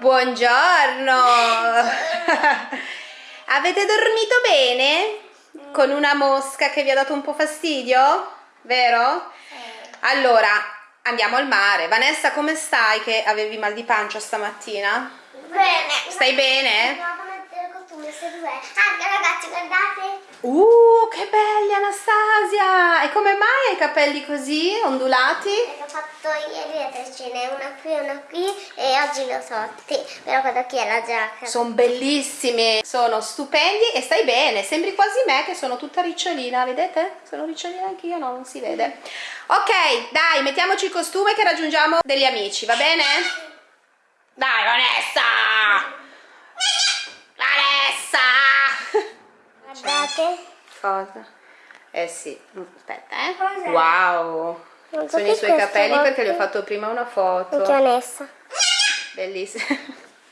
Buongiorno! Avete dormito bene? Con una mosca che vi ha dato un po' fastidio? Vero? Allora, andiamo al mare. Vanessa, come stai che avevi mal di pancia stamattina? Bene. Stai bene? Se dov'è? Ah, ragazzi, guardate. Uh, che belli Anastasia! E come mai hai i capelli così ondulati? L'ho fatto ieri a tre scene, una qui e una qui e oggi li ho sotti. Però quella qui è la giacca. Sono bellissimi, sono stupendi e stai bene, sembri quasi me che sono tutta ricciolina, vedete? Sono ricciolina anch'io, no, non si vede. Ok, dai, mettiamoci il costume che raggiungiamo degli amici, va bene? Dai! Vanessa! Guardate. Cosa? Eh sì, aspetta eh. Cos'è? Wow! Non so Sono che i suoi capelli volta- perché gli ho fatto prima una Anche foto. Vanessa. Bellissima.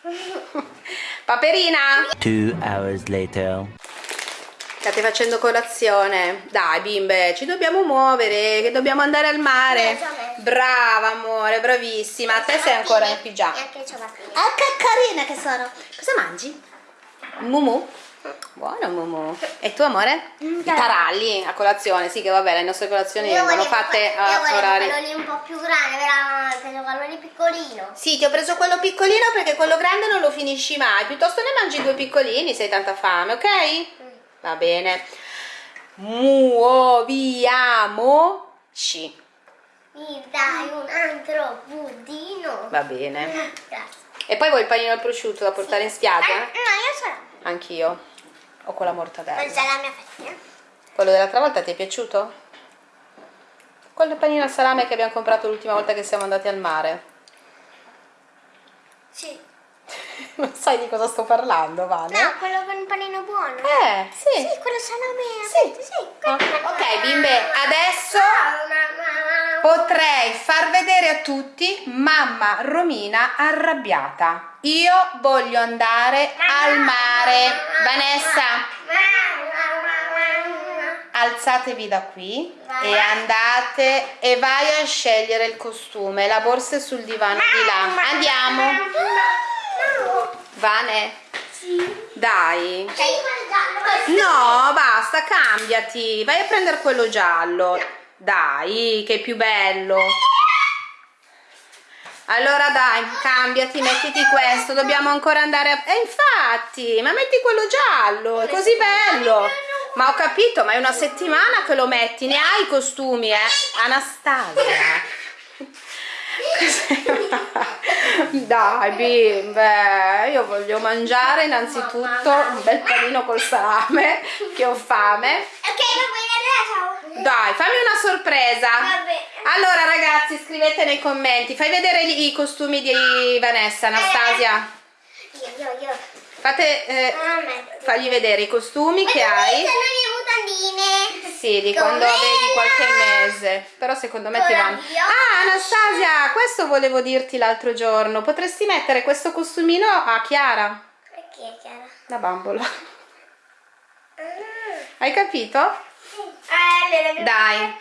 Paperina! Two hours later. State facendo colazione. Dai bimbe, ci dobbiamo muovere, che dobbiamo andare al mare. Brava amore, bravissima. A te sei ancora in pigiama. E anche i ciabattini. Ah, che carina che sono. Cosa mangi? Mumu? Buono Mumu. E tu amore? I taralli a colazione, sì che vabbè, le nostre colazioni Io vengono fatte io a volevo orari. quello lì un po' più grande, però quello quello lì piccolino. Sì, ti ho preso quello piccolino perché quello grande non lo finisci mai. Piuttosto ne mangi due piccolini se hai tanta fame, ok? Va bene. Muoviamoci. Mi dai un altro budino. Va bene. Grazie. E poi vuoi il panino al prosciutto da portare in Eh, spiaggia? no, io sono. Anch'io. O con la mortadella. È la mia fettina. Quello dell'altra volta ti è piaciuto? Quello panino al salame che abbiamo comprato l'ultima volta che siamo andati al mare. Sì. Non sai di cosa sto parlando, Vane? No, quello con il panino buono. Eh, sì. Sì, quello salame. Sì. sì. Ok, bimbe, adesso Ciao, mamma. Potrei far vedere a tutti mamma Romina arrabbiata. Io voglio andare al mare. Vanessa, alzatevi da qui e andate e vai a scegliere il costume. La borsa è sul divano di là. Andiamo. Vane, Sì. dai. No, basta, cambiati. Vai a prendere quello giallo. Dai, che più bello. Allora dai, cambiati, mettiti questo. Dobbiamo ancora andare a... Eh, infatti, ma metti quello giallo, è così bello. Ma ho capito, ma è una settimana che lo metti. Ne hai i costumi, eh? Anastasia. Dai bimbe, io voglio mangiare innanzitutto un bel panino col salame, che ho fame. Ok, va bene, ciao. Dai, fammi una sorpresa. Allora ragazzi, scrivete nei commenti, fai vedere i costumi di Vanessa, Anastasia. Io, io, io. Fate, eh, Ah, fagli vedere i costumi che hai. Sì, di Come quando avevi qualche mese. Però secondo me Con ti vanno. Ah, Anastasia, questo volevo dirti l'altro giorno. Potresti mettere questo costumino a Chiara, Perché chiara? la bambola. Ah. Hai capito? Dai.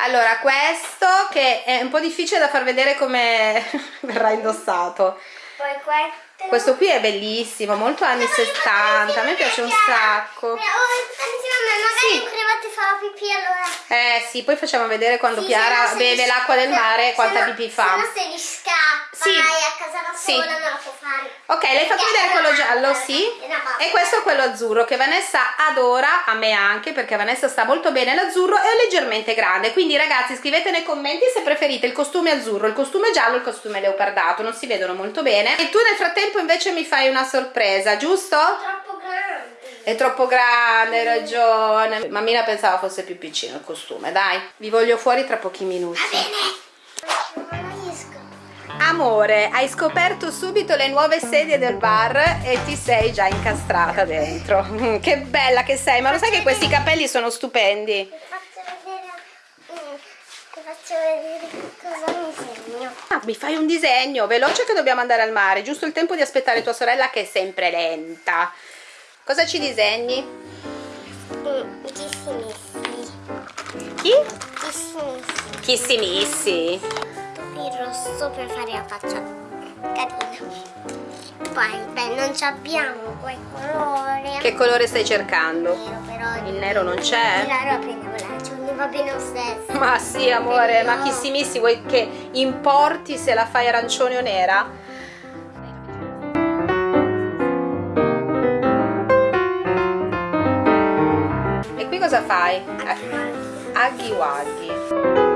Allora, questo che è un po' difficile da far vedere come verrà indossato. Poi questo. Questo qui è bellissimo, molto anni 70, a me piace un sacco. Oh, insieme a me, magari Sì. un crevate fa la pipì allora. Eh sì, poi facciamo vedere quando Sì, Chiara no beve l'acqua del mare quanta no- pipì Se fa. no se gli scappa Sì. e a casa da Sì. sola non la può fare. Ok, l'hai fatto vedere quello giallo, sì? E questo è quello azzurro che Vanessa adora, a me anche, perché Vanessa sta molto bene l'azzurro e è leggermente grande. Quindi ragazzi scrivete nei commenti se preferite il costume azzurro, il costume giallo, il costume leopardato, non si vedono molto bene. E tu nel frattempo invece mi fai una sorpresa, giusto? Troppo grande. È troppo grande, hai ragione. Mammina pensava fosse più piccino il costume, dai. Vi voglio fuori tra pochi minuti. Non riesco. Amore, hai scoperto subito le nuove sedie del bar e ti sei già incastrata dentro. Mm, Che bella che sei, ma lo sai che questi capelli sono stupendi? Ti faccio vedere. mm, Ti faccio vedere che cosa mi segno. Ah, mi fai un disegno, veloce che dobbiamo andare al mare, giusto il tempo di aspettare tua sorella che è sempre lenta. Cosa ci disegni? Mm. Chi? Chissimissi. Chissimissi. Il rosso per fare la faccia carina. Poi, beh, non ci abbiamo quel colore. Che colore stai cercando? Nero, però. Il nero non c'è? Allora prendiamo l'arancione, va bene lo stesso. Ma sì, amore, ma No. chissimissi, vuoi che importi se la fai arancione o nera? E qui cosa fai? Aghi waghi.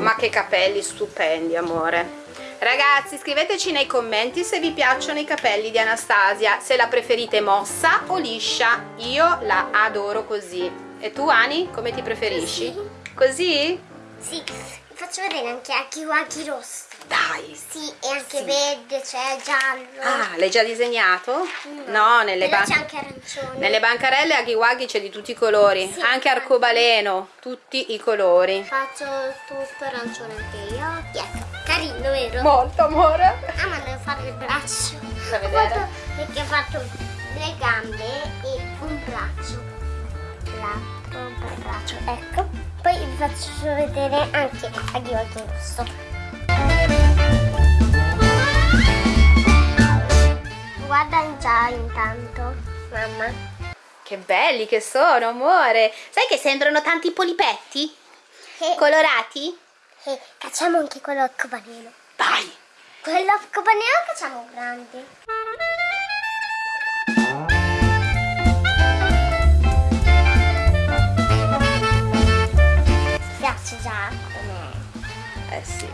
Ma che capelli stupendi, amore. Ragazzi, scriveteci nei commenti se vi piacciono i capelli di Anastasia, se la preferite mossa o liscia. Io la adoro così. E tu, Ani, come ti preferisci? Così? Sì, vi faccio vedere anche a Kiwaki rosso. Dai. Sì, e anche Sì. verde, c'è giallo. Ah, l'hai già disegnato? No, nelle, ban- c'è anche arancione. nelle bancarelle a Ghiwaghi c'è di tutti i colori, Sì, anche arcobaleno, tutti i colori. Faccio tutto arancione anche io. Ecco, carino, vero? Molto amore. Ah, ma devo fare il braccio. Da Ho vedere. fatto- perché ho fatto le gambe e un braccio. Un braccio. Ecco. Poi vi faccio vedere anche a Ghiolto rosso. Guarda già intanto, mamma. Che belli che sono, amore. Sai che sembrano tanti polipetti? Colorati? E facciamo anche quello arcobaleno. Dai. Quello arcobaleno facciamo grande. Ti piace già? Eh sì.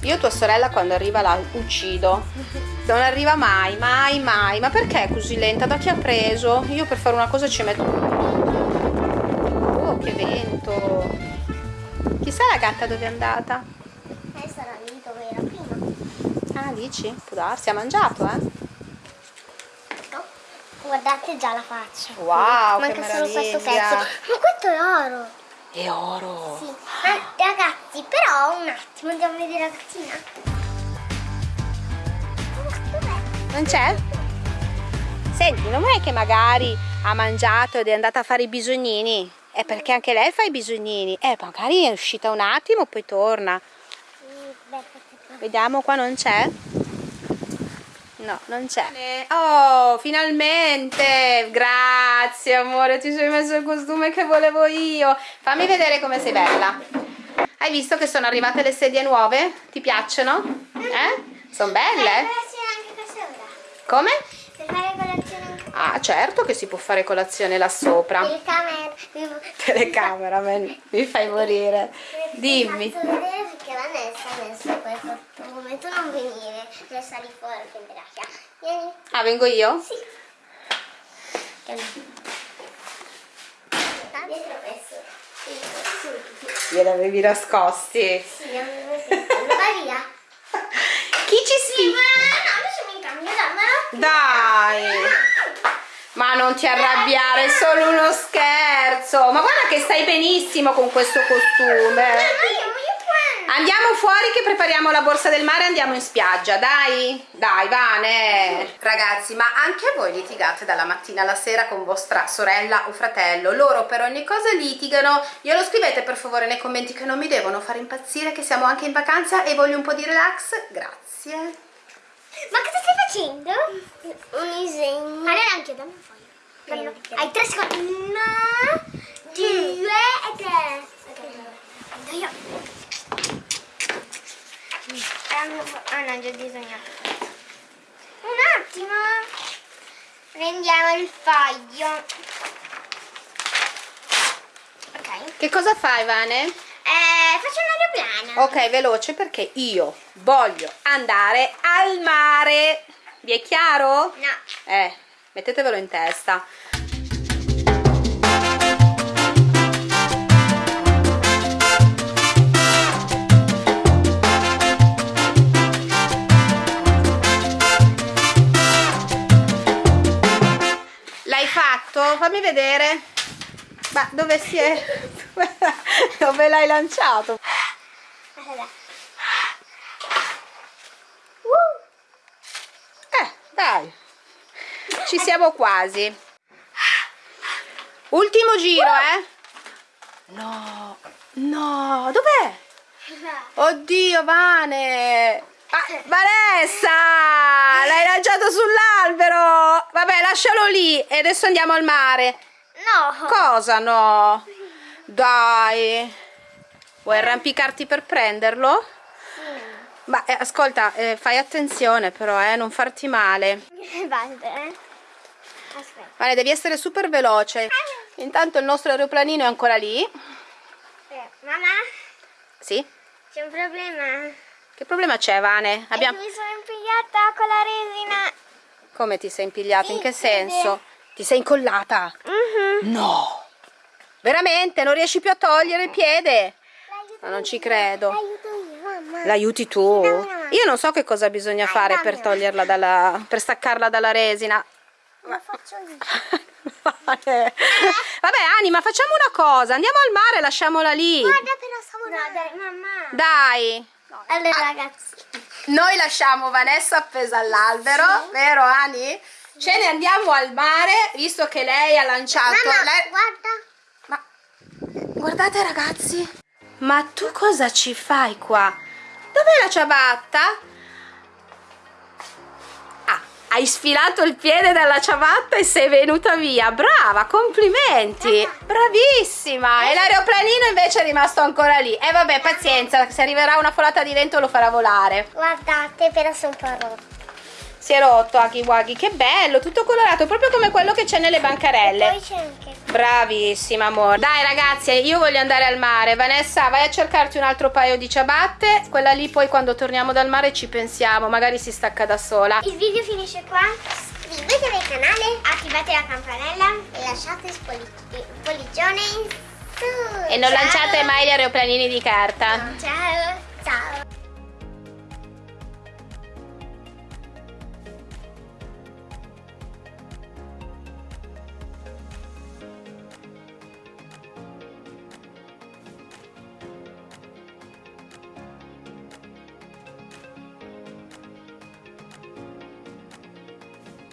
Io tua sorella quando arriva la uccido. Non arriva mai, mai, mai. Ma perché è così lenta? Da chi ha preso? Io per fare una cosa ci metto... Oh, che vento. Chissà la gatta dove è andata? Eh, sarà lì dove era prima. Ah, dici? Può darsi, ha mangiato, eh? No? Guardate già la faccia. Wow, Manca che solo questo pezzo. Ma questo è oro. È oro. Sì. Ah, ragazzi, però un attimo andiamo a vedere la gattina. Non c'è? Senti, non è che magari ha mangiato ed è andata a fare i bisognini? È perché anche lei fa i bisognini. Eh, magari è uscita un attimo, poi torna. Vediamo, qua non c'è? No, non c'è. Oh, finalmente! Grazie, amore, ti sei messo il costume che volevo io. Fammi vedere come sei bella. Hai visto che sono arrivate le sedie nuove? Ti piacciono? Eh? Sono belle? colazione anche questa ora. Come? Per fare colazione anche Ah, certo che si può fare colazione là sopra. Telecamera. Telecamera, me- mi fai morire. Dimmi. Ti vedere perché Vanessa ha messo come tu non venire, resta lì fuori che braccia. Vieni. Ah, vengo io? Sì. Dietro questo. Gliel'avevi nascosti. Sì, vai via. Chi ci Sì, sfida? ma no, adesso mi cambio, dammelo. Dai! Ma non ti arrabbiare, è solo uno scherzo. Ma guarda che stai benissimo con questo costume. Andiamo fuori che prepariamo la borsa del mare e andiamo in spiaggia, dai? Dai, Vane! Ragazzi, ma anche voi litigate dalla mattina alla sera con vostra sorella o fratello? Loro per ogni cosa litigano. Glielo scrivete per favore nei commenti che non mi devono fare impazzire, che siamo anche in vacanza e voglio un po' di relax. Grazie. Ma cosa stai facendo? Un disegno. Allora anche dammi un foglio. Hai tre secondi. Una, due e tre. Ok, io. Ah no, già disegnato. Un attimo. Prendiamo il foglio. Ok. Che cosa fai, Vane? Eh, faccio un Ok, veloce perché io voglio andare al mare. Vi è chiaro? No. Eh, mettetevelo in testa. L'hai fatto? Fammi vedere. Ma dove si è? Dove l'hai lanciato? Allora. Eh, dai. Ci siamo quasi. Ultimo giro, eh? No. No, dov'è? Oddio, Vane. Ah, Vanessa! L'hai lanciato sull'albero! Vabbè, lascialo lì e adesso andiamo al mare. No. Cosa no? Dai. Vuoi arrampicarti per prenderlo? Ma eh, ascolta, eh, fai attenzione però, eh, non farti male. Basta, eh. Aspetta. Vale, devi essere super veloce. Intanto il nostro aeroplanino è ancora lì. Eh, mamma, Sì? c'è un problema. Che problema c'è, Vane? Abbiamo... Mi sono impigliata con la resina. Come ti sei impigliata? In che Sì, senso? Ti sei incollata? Mhm. No! Veramente? Non riesci più a togliere il piede? Ma non ci credo. Aiuto io, mamma. L'aiuti tu? Io non so che cosa bisogna fare per toglierla dalla... per staccarla dalla resina. Lo faccio io. Vale. Vabbè, Anima, facciamo una cosa. Andiamo al mare e lasciamola lì. Guarda però stavo No, dai, mamma. Dai. Allora ragazzi. Noi lasciamo Vanessa appesa all'albero, vero Ani? Ce ne andiamo al mare, visto che lei ha lanciato... Mamma, lei- guarda. Ma guardate ragazzi, ma tu cosa ci fai qua? Dov'è la ciabatta? Ah, hai sfilato il piede dalla ciabatta e sei venuta via. Brava, complimenti. Bravissima. E l'aeroplanino invece è rimasto ancora lì. E vabbè, pazienza, se arriverà una folata di vento lo farà volare. Guardate, però sono un po' rotto. Si è rotto che bello, tutto colorato, proprio come quello che c'è nelle bancarelle. Poi c'è anche. Bravissima amore. Dai ragazzi, io voglio andare al mare. Vanessa, vai a cercarti un altro paio di ciabatte. Quella lì poi quando torniamo dal mare ci pensiamo, magari si stacca da sola. Il video finisce qua. Iscrivetevi al canale, attivate la campanella e lasciate il pollicione in su. E non Ciao. lanciate mai gli aeroplanini di carta. Ciao. Ciao.